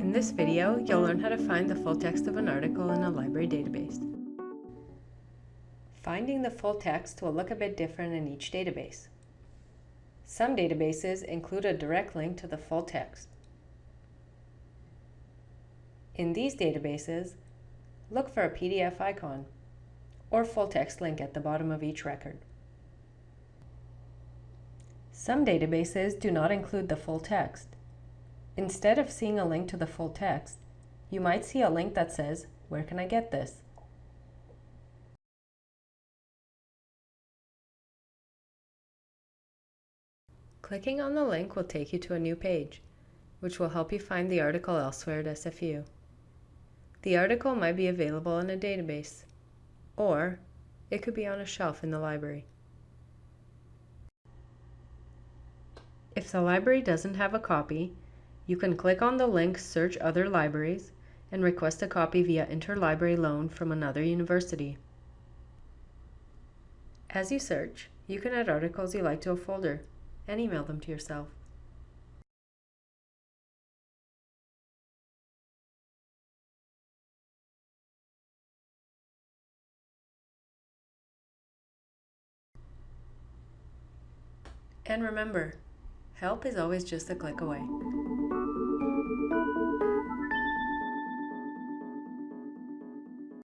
In this video, you'll learn how to find the full text of an article in a library database. Finding the full text will look a bit different in each database. Some databases include a direct link to the full text. In these databases, look for a PDF icon or full text link at the bottom of each record. Some databases do not include the full text. Instead of seeing a link to the full text, you might see a link that says, Where can I get this? Clicking on the link will take you to a new page, which will help you find the article elsewhere at SFU. The article might be available in a database, or it could be on a shelf in the library. If the library doesn't have a copy, you can click on the link Search Other Libraries and request a copy via interlibrary loan from another university. As you search, you can add articles you like to a folder and email them to yourself. And remember, help is always just a click away.